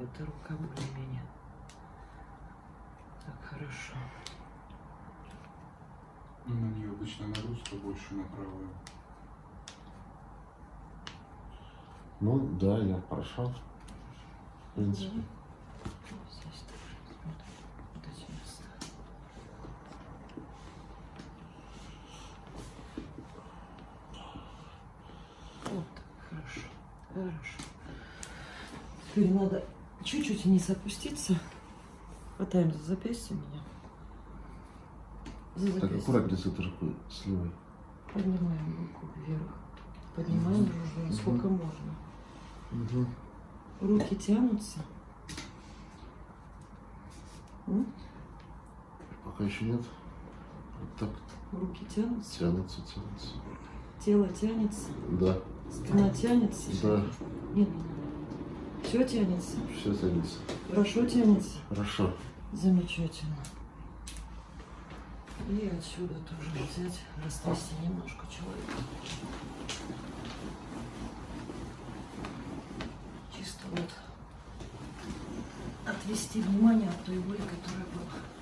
эта рука более-менее. Так, хорошо. Ну, на нее обычно нагрузка больше на правую. Ну да, я прошел. В принципе. Здесь тоже смотрим. Вот эти места. Вот так, хорошо. Хорошо. Теперь надо чуть-чуть вниз опуститься. Хватаем за запястье меня. За Так аккуратнее с этой рукой, с левой. Поднимаем руку вверх. Поднимаем Мгм. руку, Мгм. сколько можно. Угу. Руки тянутся. М? Пока еще нет. Вот так Руки тянутся. тянутся, тянутся. Тело тянется. Да, Спина тянется. да, Нет. Все тянется. все тянется. Хорошо тянется. Хорошо. Замечательно. И отсюда тоже взять, растрясти немножко человека. Чисто вот отвести внимание от той боли, которая была.